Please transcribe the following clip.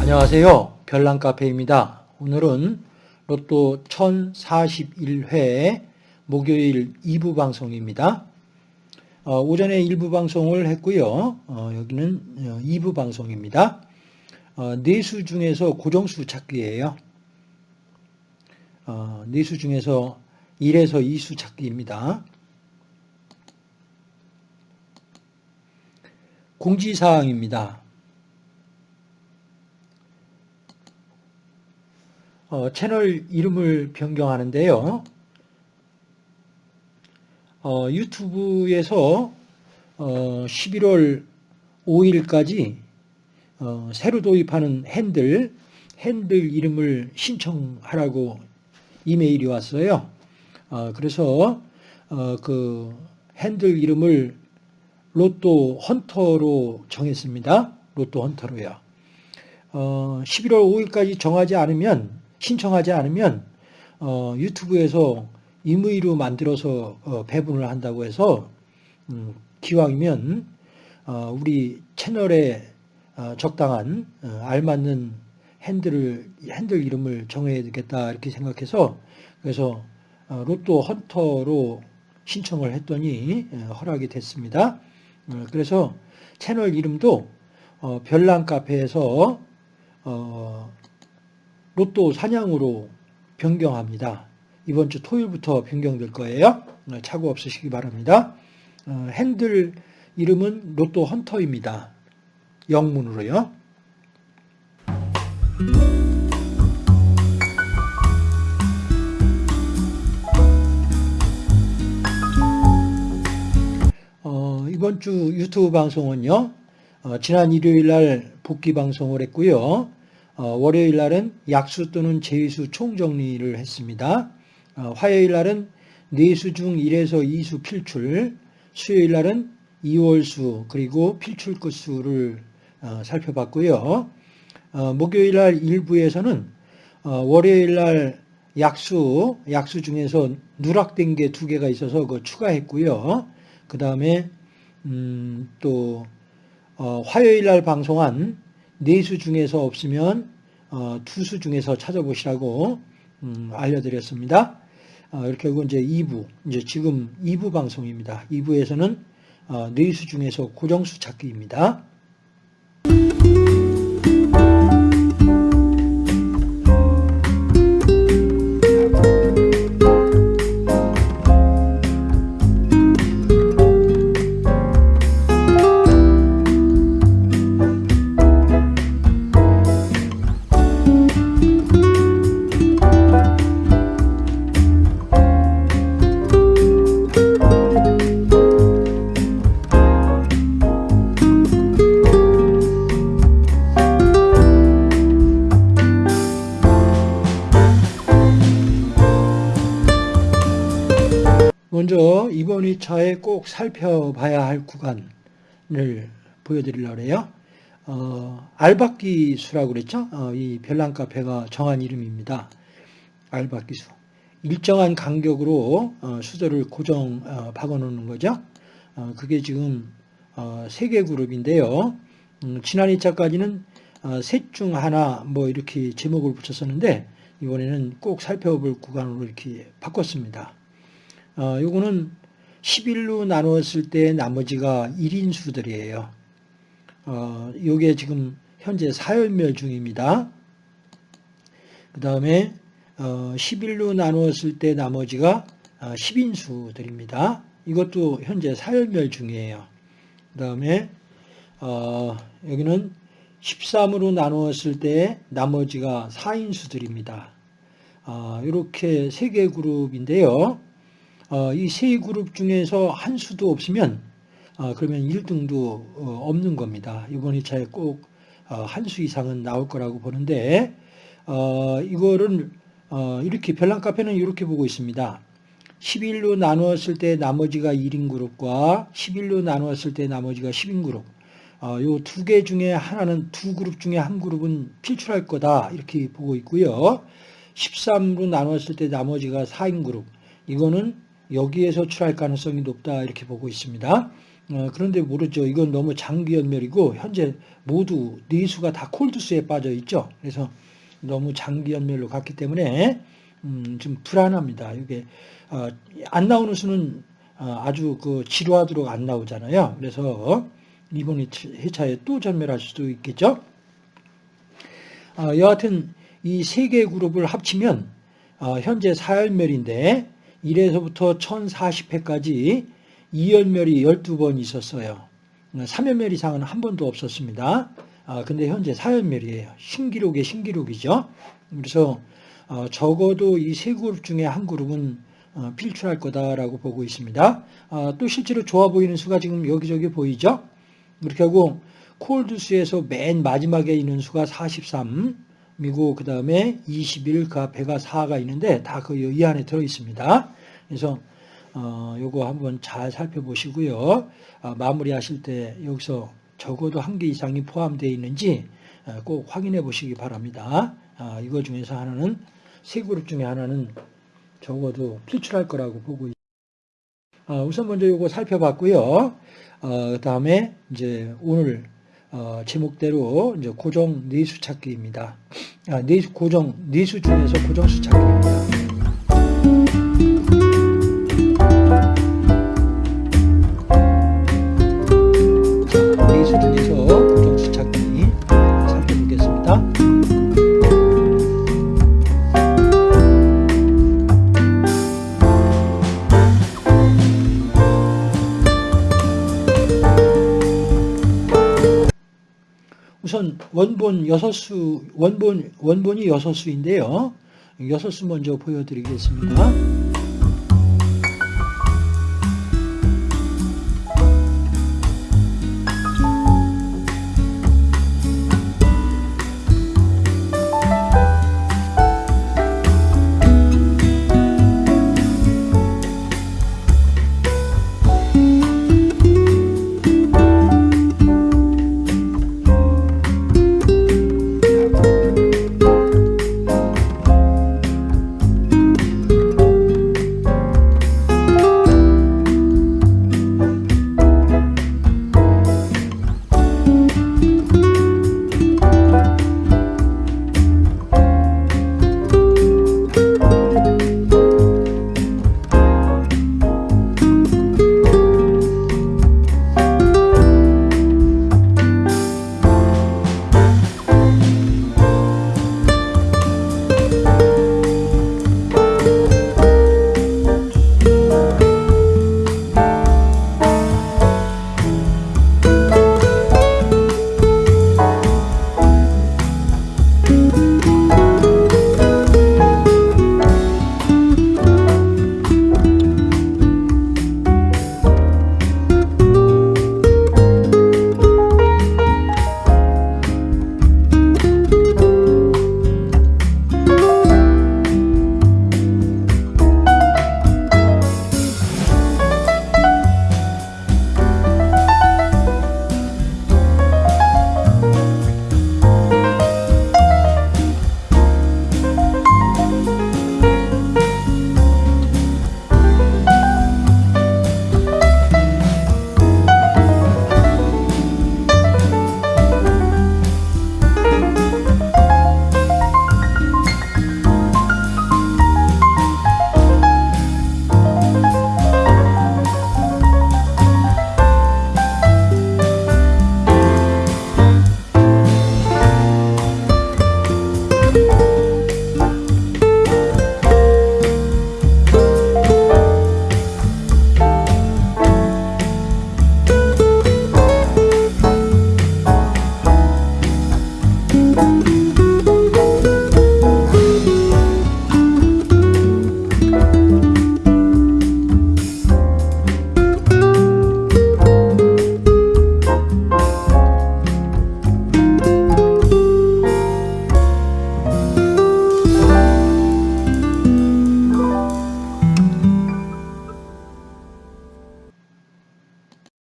안녕하세요. 별난카페입니다. 오늘은 로또 1041회 목요일 2부 방송입니다. 어, 오전에 1부 방송을 했고요. 어, 여기는 2부 방송입니다. 어, 네수 중에서 고정수 찾기예요. 어, 네수 중에서 1에서 2수 찾기입니다. 공지사항입니다. 어, 채널 이름을 변경하는데요. 어, 유튜브에서 어, 11월 5일까지 어, 새로 도입하는 핸들, 핸들 이름을 신청하라고 이메일이 왔어요. 어, 그래서 어, 그 핸들 이름을 로또 헌터로 정했습니다. 로또 헌터로요. 어, 11월 5일까지 정하지 않으면 신청하지 않으면 어, 유튜브에서 임의로 만들어서 어, 배분을 한다고 해서 음, 기왕이면 어, 우리 채널에 어, 적당한 어, 알맞는 핸들을 핸들 이름을 정해야 되겠다 이렇게 생각해서 그래서 어, 로또 헌터로 신청을 했더니 어, 허락이 됐습니다. 어, 그래서 채널 이름도 어, 별난 카페에서 어, 로또 사냥으로 변경합니다. 이번 주 토요일부터 변경될 거예요. 어, 착오 없으시기 바랍니다. 어, 핸들 이름은 로또 헌터입니다. 영문으로요. 이번 주 유튜브 방송은요. 어, 지난 일요일 날 복귀 방송을 했고요. 어, 월요일 날은 약수 또는 제수 총정리를 했습니다. 어, 화요일 날은 네수 중 1에서 2수 필출, 수요일 날은 2월수 그리고 필출 끝수를 어, 살펴봤고요. 어, 목요일 날 1부에서는 어, 월요일 날 약수, 약수 중에서 누락된 게 두 개가 있어서 그 추가했고요. 그 다음에 음, 또 어, 화요일 날 방송한 네수 중에서 없으면 어, 투수 중에서 찾아보시라고 음, 알려드렸습니다. 어, 이렇게 하고 이제 2부, 이제 지금 2부 방송입니다. 2부에서는 어, 네수 중에서 고정수 찾기입니다. 이번 2차에 꼭 살펴봐야 할 구간을 보여드리려고 해요. 어, 알박기 수라고 그랬죠? 어, 이 별난 카페가 정한 이름입니다. 알박기 수. 일정한 간격으로 어, 수저를 고정 어, 박아놓는 거죠. 어, 그게 지금 어, 세개 그룹인데요. 음, 지난 2차까지는 어, 셋중 하나 뭐 이렇게 제목을 붙였었는데 이번에는 꼭 살펴볼 구간으로 이렇게 바꿨습니다. 어, 요거는 11로 나누었을 때 나머지가 1인수들이에요. 어, 요게 지금 현재 사열멸 중입니다. 그 다음에 어, 11로 나누었을 때 나머지가 10인수들입니다. 이것도 현재 사열멸 중이에요. 그 다음에 어, 여기는 13으로 나누었을 때 나머지가 4인수들입니다. 어, 이렇게 세 개 그룹인데요. 어, 이 세 그룹 중에서 한 수도 없으면 어, 그러면 1등도 어, 없는 겁니다. 이번 2차에 꼭 한 수 이상은 나올 거라고 보는데 이거를 이렇게 별난 카페는 이렇게 보고 있습니다. 11로 나누었을 때 나머지가 1인 그룹과 11로 나누었을 때 나머지가 10인 그룹 이두개 중에 하나는 두 그룹 중에 한 그룹은 필출할 거다 이렇게 보고 있고요. 13로 나누었을 때 나머지가 4인 그룹 이거는 여기에서 출할 가능성이 높다 이렇게 보고 있습니다. 어, 그런데 모르죠. 이건 너무 장기 연멸이고 현재 모두 네 수가 다 콜드수에 빠져 있죠. 그래서 너무 장기 연멸로 갔기 때문에 음, 좀 불안합니다. 이게 어, 안 나오는 수는 어, 아주 그 지루하도록 안 나오잖아요. 그래서 이번 회차에 또 전멸할 수도 있겠죠. 어, 여하튼 이 세 개 그룹을 합치면 어, 현재 4열멸인데 1에서부터 1040회까지 2열멸이 12번 있었어요. 3열멸 이상은 한 번도 없었습니다. 아, 근데 현재 4열멸이에요. 신기록의 신기록이죠. 그래서 어, 적어도 이 세 그룹 중에 한 그룹은 어, 필출할 거다라고 보고 있습니다. 아, 또 실제로 좋아 보이는 수가 지금 여기저기 보이죠? 그렇게 하고 콜드수에서 맨 마지막에 있는 수가 43이고 그 다음에 21, 그 앞에가 4가 있는데 다 그 이 안에 들어 있습니다. 그래서 어, 요거 한번 잘 살펴보시고요. 아, 마무리하실 때 여기서 적어도 한 개 이상이 포함되어 있는지 어, 꼭 확인해 보시기 바랍니다. 아, 이거 중에서 하나는 세 그룹 중에 하나는 적어도 필출할 거라고 보고 있습니다. 아, 우선 먼저 이거 살펴봤고요. 어, 그 다음에 이제 오늘 어, 제목대로 이제 고정 네수 찾기입니다. 아, 네수 고정 네수 중에서 고정 수 찾기 우선 원본 여섯 수 원본 원본이 여섯 수인데요. 여섯 수 먼저 보여드리겠습니다.